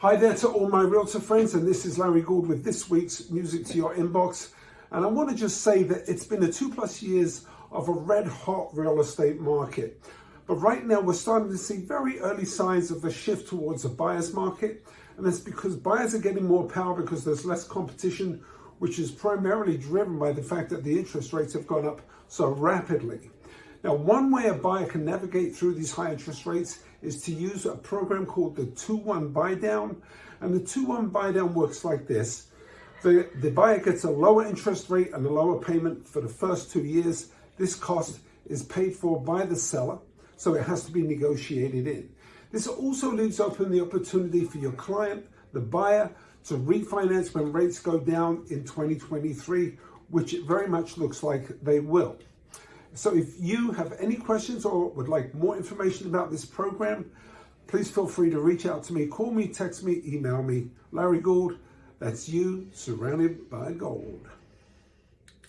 Hi there to all my realtor friends, and this is Larry Gould with this week's Music to Your Inbox. And I want to just say that it's been a two plus years of a red hot real estate market. But right now we're starting to see very early signs of a shift towards a buyer's market. And that's because buyers are getting more power because there's less competition, which is primarily driven by the fact that the interest rates have gone up so rapidly. Now, one way a buyer can navigate through these high interest rates is to use a program called the 2-1 buy down. And the 2-1 buy down works like this. The, the buyer gets a lower interest rate and a lower payment for the first two years. This cost is paid for by the seller, so it has to be negotiated in. This also leaves open the opportunity for your client, the buyer, to refinance when rates go down in 2023, which it very much looks like they will. So if you have any questions or would like more information about this program, please feel free to reach out to me, call me, text me, email me. Larry Gould, that's you surrounded by gold.